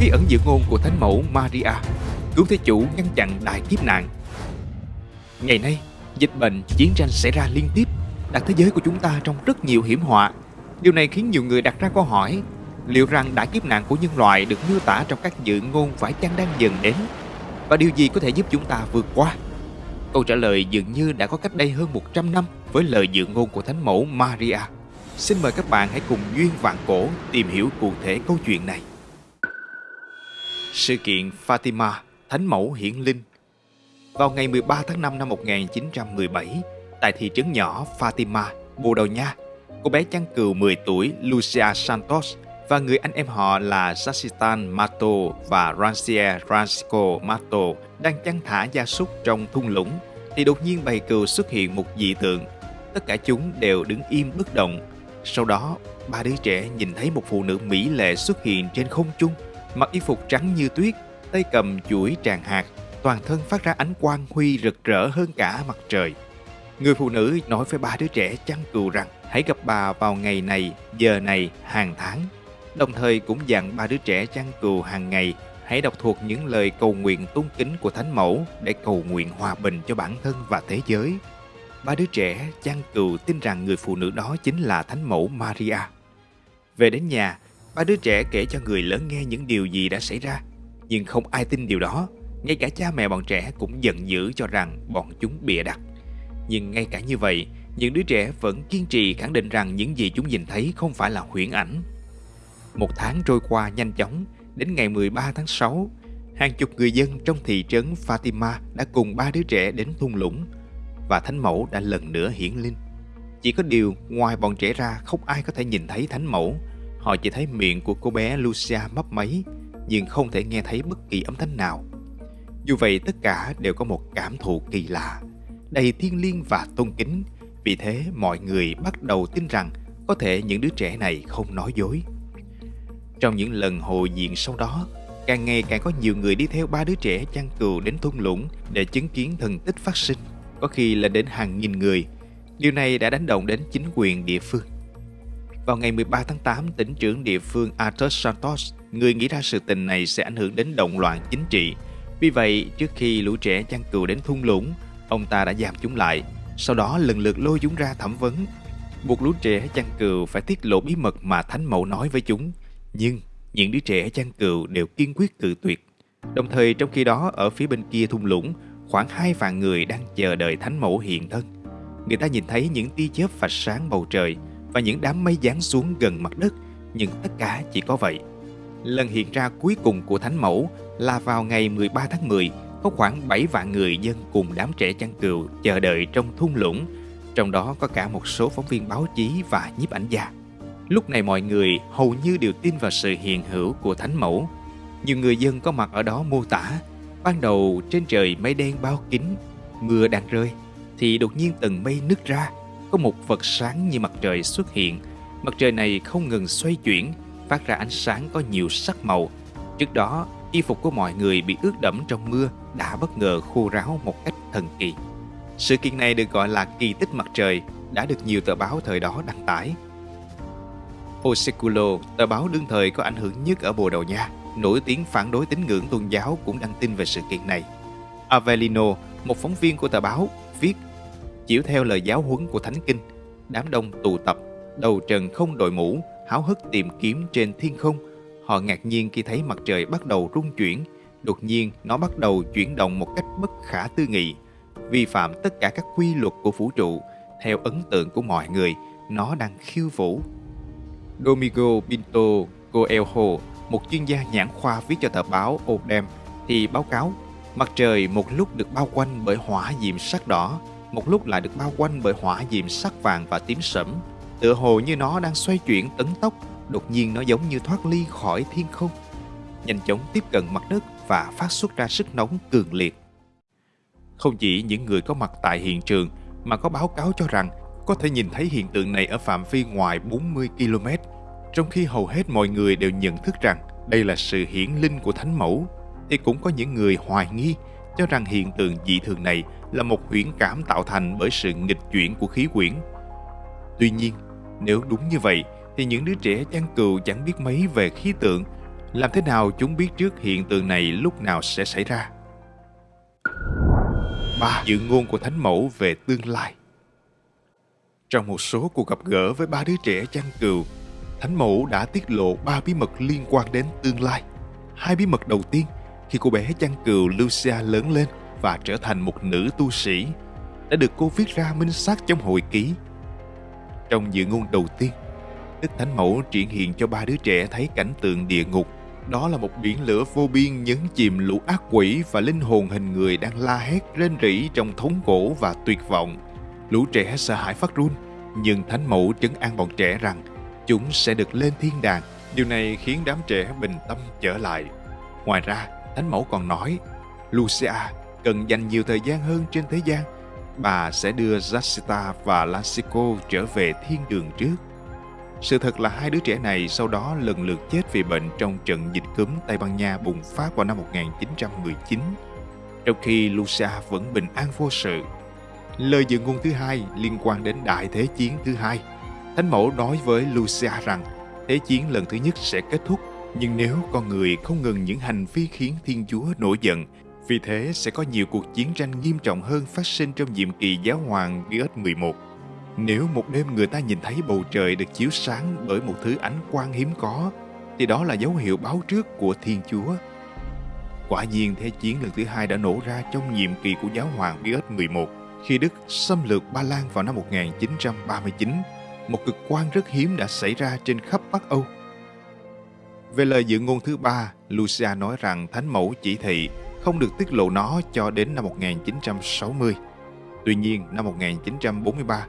Bí ẩn dự ngôn của Thánh mẫu Maria Cứu Thế Chủ ngăn chặn đại kiếp nạn Ngày nay, dịch bệnh, chiến tranh xảy ra liên tiếp đặt thế giới của chúng ta trong rất nhiều hiểm họa. Điều này khiến nhiều người đặt ra câu hỏi liệu rằng đại kiếp nạn của nhân loại được miêu tả trong các dự ngôn phải chăng đang dần đến và điều gì có thể giúp chúng ta vượt qua? Câu trả lời dường như đã có cách đây hơn 100 năm với lời dự ngôn của Thánh mẫu Maria. Xin mời các bạn hãy cùng Duyên Vạn Cổ tìm hiểu cụ thể câu chuyện này. Sự kiện Fatima, Thánh mẫu hiển linh Vào ngày 13 tháng 5 năm 1917, tại thị trấn nhỏ Fatima, Bồ Đào Nha, cô bé chăn cừu 10 tuổi Lucia Santos và người anh em họ là Sassitan Mato và Rancier Francisco Mato đang chăn thả gia súc trong thung lũng thì đột nhiên bầy cừu xuất hiện một dị tượng. Tất cả chúng đều đứng im bất động. Sau đó, ba đứa trẻ nhìn thấy một phụ nữ mỹ lệ xuất hiện trên không trung, mặc y phục trắng như tuyết, tay cầm chuỗi tràng hạt, toàn thân phát ra ánh quang huy rực rỡ hơn cả mặt trời. Người phụ nữ nói với ba đứa trẻ chăn cừu rằng hãy gặp bà vào ngày này, giờ này, hàng tháng đồng thời cũng dặn ba đứa trẻ chăn cừu hàng ngày hãy đọc thuộc những lời cầu nguyện tôn kính của Thánh Mẫu để cầu nguyện hòa bình cho bản thân và thế giới. Ba đứa trẻ chăn cừu tin rằng người phụ nữ đó chính là Thánh Mẫu Maria. Về đến nhà, ba đứa trẻ kể cho người lớn nghe những điều gì đã xảy ra, nhưng không ai tin điều đó. Ngay cả cha mẹ bọn trẻ cũng giận dữ cho rằng bọn chúng bịa đặt. Nhưng ngay cả như vậy, những đứa trẻ vẫn kiên trì khẳng định rằng những gì chúng nhìn thấy không phải là huyễn ảnh một tháng trôi qua nhanh chóng, đến ngày 13 tháng 6, hàng chục người dân trong thị trấn Fatima đã cùng ba đứa trẻ đến thung lũng và Thánh Mẫu đã lần nữa hiển linh. Chỉ có điều, ngoài bọn trẻ ra không ai có thể nhìn thấy Thánh Mẫu. Họ chỉ thấy miệng của cô bé Lucia mấp máy, nhưng không thể nghe thấy bất kỳ âm thanh nào. Dù vậy, tất cả đều có một cảm thụ kỳ lạ, đầy thiêng liêng và tôn kính. Vì thế, mọi người bắt đầu tin rằng có thể những đứa trẻ này không nói dối. Trong những lần hội diện sau đó, càng ngày càng có nhiều người đi theo ba đứa trẻ chăn cừu đến thung lũng để chứng kiến thần tích phát sinh, có khi lên đến hàng nghìn người. Điều này đã đánh động đến chính quyền địa phương. Vào ngày 13 tháng 8, tỉnh trưởng địa phương Arthur Santos, người nghĩ ra sự tình này sẽ ảnh hưởng đến động loạn chính trị. Vì vậy, trước khi lũ trẻ chăn cừu đến thung lũng, ông ta đã giam chúng lại, sau đó lần lượt lôi chúng ra thẩm vấn. Buộc lũ trẻ chăn cừu phải tiết lộ bí mật mà Thánh Mẫu nói với chúng – nhưng những đứa trẻ chăn cừu đều kiên quyết cự tuyệt. Đồng thời trong khi đó ở phía bên kia thung lũng, khoảng hai vạn người đang chờ đợi thánh mẫu hiện thân. Người ta nhìn thấy những tia chớp phạch sáng bầu trời và những đám mây giáng xuống gần mặt đất, nhưng tất cả chỉ có vậy. Lần hiện ra cuối cùng của thánh mẫu là vào ngày 13 tháng 10, có khoảng 7 vạn người dân cùng đám trẻ chăn cừu chờ đợi trong thung lũng, trong đó có cả một số phóng viên báo chí và nhiếp ảnh gia. Lúc này mọi người hầu như đều tin vào sự hiện hữu của Thánh Mẫu. Nhiều người dân có mặt ở đó mô tả, ban đầu trên trời mây đen bao kín, mưa đang rơi, thì đột nhiên tầng mây nứt ra, có một vật sáng như mặt trời xuất hiện. Mặt trời này không ngừng xoay chuyển, phát ra ánh sáng có nhiều sắc màu. Trước đó, y phục của mọi người bị ướt đẫm trong mưa đã bất ngờ khô ráo một cách thần kỳ. Sự kiện này được gọi là kỳ tích mặt trời, đã được nhiều tờ báo thời đó đăng tải. Oseculo, tờ báo đương thời có ảnh hưởng nhất ở Bồ Đào Nha, nổi tiếng phản đối tín ngưỡng tôn giáo cũng đăng tin về sự kiện này. Avellino, một phóng viên của tờ báo, viết Chiếu theo lời giáo huấn của Thánh Kinh, đám đông tụ tập, đầu trần không đội mũ, háo hức tìm kiếm trên thiên không. Họ ngạc nhiên khi thấy mặt trời bắt đầu rung chuyển, đột nhiên nó bắt đầu chuyển động một cách bất khả tư nghị, vi phạm tất cả các quy luật của vũ trụ. Theo ấn tượng của mọi người, nó đang khiêu vũ Domingo Pinto Coelho, một chuyên gia nhãn khoa viết cho tờ báo Odem, thì báo cáo mặt trời một lúc được bao quanh bởi hỏa diệm sắc đỏ, một lúc lại được bao quanh bởi hỏa diệm sắc vàng và tím sẫm. Tựa hồ như nó đang xoay chuyển tấn tốc, đột nhiên nó giống như thoát ly khỏi thiên không. Nhanh chóng tiếp cận mặt đất và phát xuất ra sức nóng cường liệt. Không chỉ những người có mặt tại hiện trường mà có báo cáo cho rằng có thể nhìn thấy hiện tượng này ở phạm vi ngoài 40 km, trong khi hầu hết mọi người đều nhận thức rằng đây là sự hiển linh của Thánh Mẫu, thì cũng có những người hoài nghi cho rằng hiện tượng dị thường này là một huyễn cảm tạo thành bởi sự nghịch chuyển của khí quyển. Tuy nhiên, nếu đúng như vậy, thì những đứa trẻ chăn cừu chẳng biết mấy về khí tượng, Làm thế nào chúng biết trước hiện tượng này lúc nào sẽ xảy ra? 3. Dự ngôn của Thánh Mẫu về tương lai Trong một số cuộc gặp gỡ với ba đứa trẻ chăn cừu, Thánh Mẫu đã tiết lộ ba bí mật liên quan đến tương lai. Hai bí mật đầu tiên khi cô bé chăn cừu Lucia lớn lên và trở thành một nữ tu sĩ đã được cô viết ra minh xác trong hồi ký. Trong dự ngôn đầu tiên, Đức Thánh Mẫu triển hiện cho ba đứa trẻ thấy cảnh tượng địa ngục. Đó là một biển lửa vô biên nhấn chìm lũ ác quỷ và linh hồn hình người đang la hét rên rỉ trong thống khổ và tuyệt vọng. Lũ trẻ sợ hãi phát run, nhưng Thánh Mẫu trấn an bọn trẻ rằng chúng sẽ được lên thiên đàng. Điều này khiến đám trẻ bình tâm trở lại. Ngoài ra, Thánh Mẫu còn nói, Lucia cần dành nhiều thời gian hơn trên thế gian. Bà sẽ đưa Jacinta và Lansico trở về thiên đường trước. Sự thật là hai đứa trẻ này sau đó lần lượt chết vì bệnh trong trận dịch cúm Tây Ban Nha bùng phát vào năm 1919, trong khi Lucia vẫn bình an vô sự. Lời dự ngôn thứ hai liên quan đến Đại Thế Chiến thứ hai. Thánh Mẫu nói với Lucia rằng Thế chiến lần thứ nhất sẽ kết thúc, nhưng nếu con người không ngừng những hành vi khiến Thiên Chúa nổi giận, vì thế sẽ có nhiều cuộc chiến tranh nghiêm trọng hơn phát sinh trong nhiệm kỳ giáo hoàng Pius 11. Nếu một đêm người ta nhìn thấy bầu trời được chiếu sáng bởi một thứ ánh quang hiếm có, thì đó là dấu hiệu báo trước của Thiên Chúa. Quả nhiên Thế chiến lần thứ hai đã nổ ra trong nhiệm kỳ của giáo hoàng Pius 11 khi Đức xâm lược Ba Lan vào năm 1939. Một cực quan rất hiếm đã xảy ra trên khắp Bắc Âu. Về lời dự ngôn thứ ba, Lucia nói rằng Thánh Mẫu chỉ thị không được tiết lộ nó cho đến năm 1960. Tuy nhiên, năm 1943,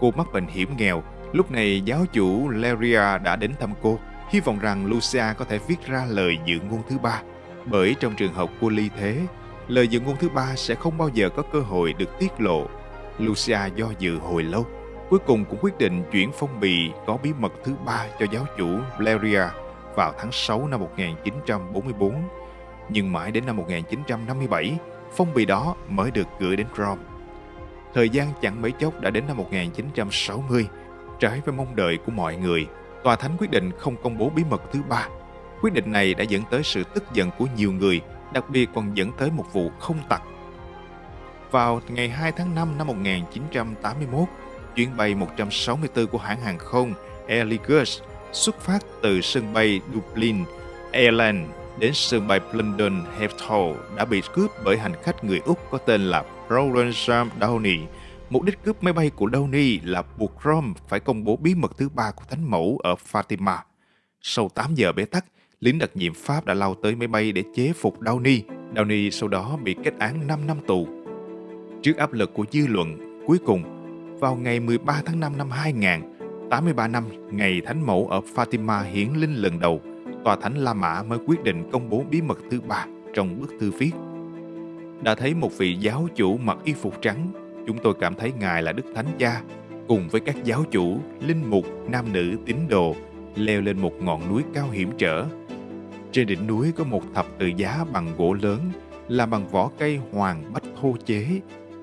cô mắc bệnh hiểm nghèo. Lúc này giáo chủ Leria đã đến thăm cô, hy vọng rằng Lucia có thể viết ra lời dự ngôn thứ ba. Bởi trong trường hợp cô ly thế, lời dự ngôn thứ ba sẽ không bao giờ có cơ hội được tiết lộ. Lucia do dự hồi lâu, cuối cùng cũng quyết định chuyển phong bì có bí mật thứ ba cho giáo chủ Leria vào tháng 6 năm 1944. Nhưng mãi đến năm 1957, phong bì đó mới được gửi đến Rome. Thời gian chẳng mấy chốc đã đến năm 1960. Trái với mong đợi của mọi người, tòa thánh quyết định không công bố bí mật thứ ba. Quyết định này đã dẫn tới sự tức giận của nhiều người, đặc biệt còn dẫn tới một vụ không tặc. Vào ngày 2 tháng 5 năm 1981, chuyến bay 164 của hãng hàng không Air Airlingus xuất phát từ sân bay Dublin, Ireland đến sân bay London Heathrow đã bị cướp bởi hành khách người Úc có tên là Roland Sam Downey. Mục đích cướp máy bay của Downey là buộc Rome phải công bố bí mật thứ ba của Thánh Mẫu ở Fatima. Sau 8 giờ bế tắc, lính đặc nhiệm Pháp đã lao tới máy bay để chế phục Downey. Downey sau đó bị kết án 5 năm tù. Trước áp lực của dư luận, cuối cùng, vào ngày 13 tháng 5 năm 2000, 83 năm ngày Thánh Mẫu ở Fatima hiển linh lần đầu, Tòa Thánh La Mã mới quyết định công bố bí mật thứ ba trong bức thư viết đã thấy một vị giáo chủ mặc y phục trắng, chúng tôi cảm thấy Ngài là Đức Thánh Cha, cùng với các giáo chủ, linh mục, nam nữ tín đồ, leo lên một ngọn núi cao hiểm trở. Trên đỉnh núi có một thập tự giá bằng gỗ lớn, làm bằng vỏ cây hoàng bách thô chế.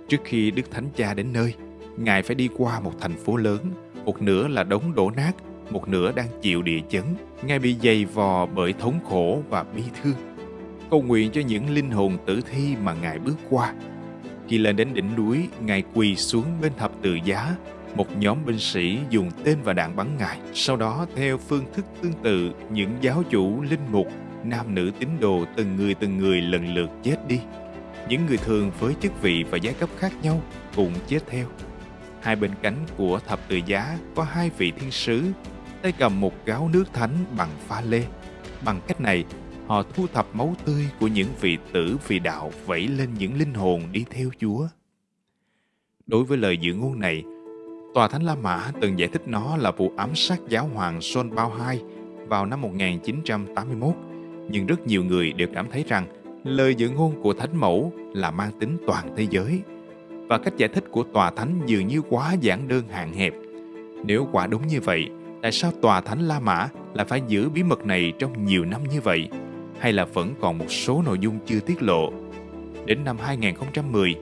Trước khi Đức Thánh Cha đến nơi, Ngài phải đi qua một thành phố lớn, một nửa là đống đổ nát, một nửa đang chịu địa chấn. ngay bị dày vò bởi thống khổ và bi thương cầu nguyện cho những linh hồn tử thi mà Ngài bước qua. Khi lên đến đỉnh núi, Ngài quỳ xuống bên thập tự giá, một nhóm binh sĩ dùng tên và đạn bắn Ngài. Sau đó, theo phương thức tương tự, những giáo chủ, linh mục, nam nữ tín đồ từng người từng người lần lượt chết đi. Những người thường với chức vị và giai cấp khác nhau cũng chết theo. Hai bên cánh của thập tự giá có hai vị thiên sứ, tay cầm một gáo nước thánh bằng pha lê. Bằng cách này, họ thu thập máu tươi của những vị tử vì đạo vẩy lên những linh hồn đi theo Chúa. Đối với lời dự ngôn này, Tòa Thánh La Mã từng giải thích nó là vụ ám sát giáo hoàng John Paul II vào năm 1981, nhưng rất nhiều người đều cảm thấy rằng lời dự ngôn của Thánh Mẫu là mang tính toàn thế giới và cách giải thích của Tòa Thánh dường như quá giản đơn hạn hẹp. Nếu quả đúng như vậy, tại sao Tòa Thánh La Mã lại phải giữ bí mật này trong nhiều năm như vậy? hay là vẫn còn một số nội dung chưa tiết lộ. Đến năm 2010,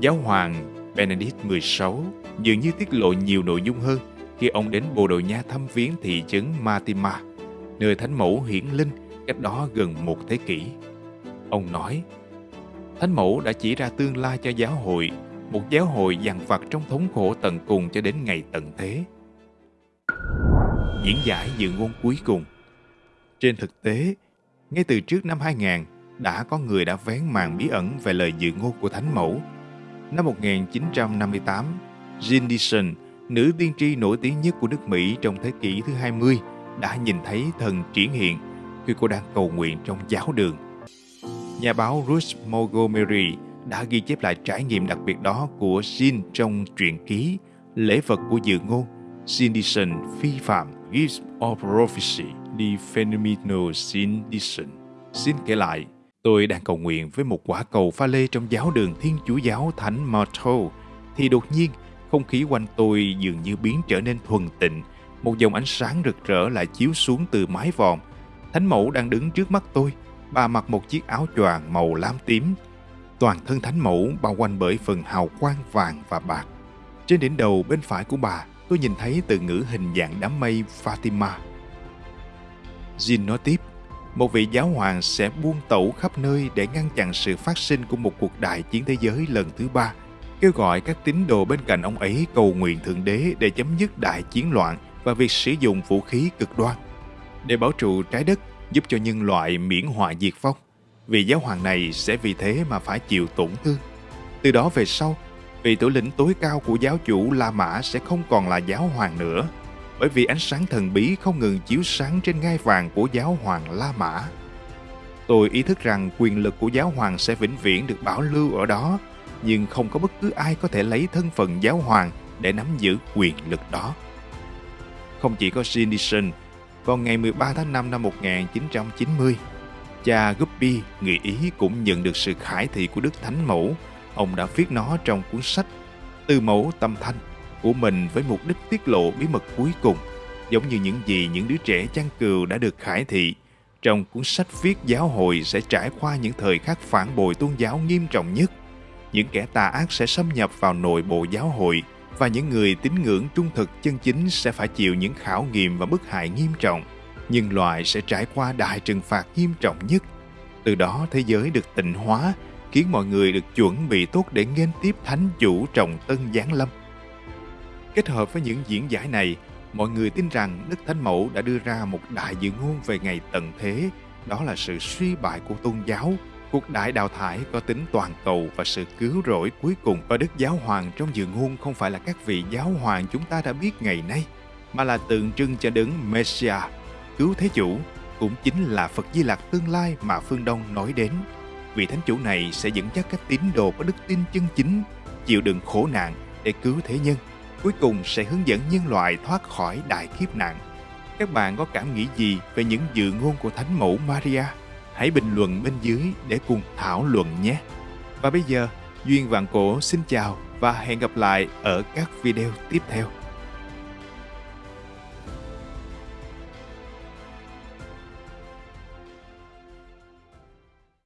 giáo hoàng Benedict XVI dường như tiết lộ nhiều nội dung hơn khi ông đến Bồ Đào Nha thăm viếng thị trấn Matima, nơi Thánh Mẫu hiển linh cách đó gần một thế kỷ. Ông nói, Thánh Mẫu đã chỉ ra tương lai cho giáo hội, một giáo hội dằn vặt trong thống khổ tận cùng cho đến ngày tận thế. Diễn giải dự ngôn cuối cùng Trên thực tế, ngay từ trước năm 2000, đã có người đã vén màn bí ẩn về lời dự ngôn của Thánh Mẫu. Năm 1958, Jean Dixon, nữ tiên tri nổi tiếng nhất của nước Mỹ trong thế kỷ thứ 20, đã nhìn thấy thần triển hiện khi cô đang cầu nguyện trong giáo đường. Nhà báo Ruth Montgomery đã ghi chép lại trải nghiệm đặc biệt đó của Jin trong truyện ký Lễ vật của dự ngôn Jean phi phạm Gifts of Prophecy The Phenomenal Jean Xin kể lại, tôi đang cầu nguyện với một quả cầu pha lê trong giáo đường Thiên Chúa giáo Thánh Marto thì đột nhiên không khí quanh tôi dường như biến trở nên thuần tịnh một dòng ánh sáng rực rỡ lại chiếu xuống từ mái vòm. Thánh mẫu đang đứng trước mắt tôi. Bà mặc một chiếc áo choàng màu lam tím. Toàn thân thánh mẫu bao quanh bởi phần hào quang vàng và bạc. Trên đỉnh đầu bên phải của bà, tôi nhìn thấy từ ngữ hình dạng đám mây Fatima. Jin nói tiếp, một vị giáo hoàng sẽ buông tẩu khắp nơi để ngăn chặn sự phát sinh của một cuộc đại chiến thế giới lần thứ ba, kêu gọi các tín đồ bên cạnh ông ấy cầu nguyện Thượng Đế để chấm dứt đại chiến loạn và việc sử dụng vũ khí cực đoan để bảo trụ trái đất giúp cho nhân loại miễn họa diệt vong. Vị giáo hoàng này sẽ vì thế mà phải chịu tổn thương. Từ đó về sau, vị thủ lĩnh tối cao của giáo chủ La Mã sẽ không còn là giáo hoàng nữa, bởi vì ánh sáng thần bí không ngừng chiếu sáng trên ngai vàng của giáo hoàng La Mã. Tôi ý thức rằng quyền lực của giáo hoàng sẽ vĩnh viễn được bảo lưu ở đó, nhưng không có bất cứ ai có thể lấy thân phận giáo hoàng để nắm giữ quyền lực đó. Không chỉ có Jean Dixon, vào ngày 13 tháng 5 năm 1990, cha Guppy, người Ý cũng nhận được sự khải thị của Đức Thánh Mẫu. Ông đã viết nó trong cuốn sách Tư mẫu tâm thanh của mình với mục đích tiết lộ bí mật cuối cùng, giống như những gì những đứa trẻ chăn cừu đã được khải thị. Trong cuốn sách viết giáo hội sẽ trải qua những thời khắc phản bội tôn giáo nghiêm trọng nhất. Những kẻ tà ác sẽ xâm nhập vào nội bộ giáo hội – và những người tín ngưỡng trung thực chân chính sẽ phải chịu những khảo nghiệm và bức hại nghiêm trọng. Nhân loại sẽ trải qua đại trừng phạt nghiêm trọng nhất. Từ đó thế giới được tịnh hóa, khiến mọi người được chuẩn bị tốt để nghênh tiếp thánh chủ trọng tân giáng lâm. Kết hợp với những diễn giải này, mọi người tin rằng Đức Thánh Mẫu đã đưa ra một đại dự ngôn về ngày tận thế, đó là sự suy bại của tôn giáo Cuộc đại đào thải có tính toàn cầu và sự cứu rỗi cuối cùng và Đức Giáo Hoàng trong dự ngôn không phải là các vị giáo hoàng chúng ta đã biết ngày nay, mà là tượng trưng cho đấng Messiah, cứu thế chủ, cũng chính là Phật Di Lặc tương lai mà phương Đông nói đến. Vị thánh chủ này sẽ dẫn dắt các tín đồ có đức tin chân chính, chịu đựng khổ nạn để cứu thế nhân, cuối cùng sẽ hướng dẫn nhân loại thoát khỏi đại kiếp nạn. Các bạn có cảm nghĩ gì về những dự ngôn của Thánh Mẫu Maria? hãy bình luận bên dưới để cùng thảo luận nhé. Và bây giờ, Duyên Vạn Cổ xin chào và hẹn gặp lại ở các video tiếp theo.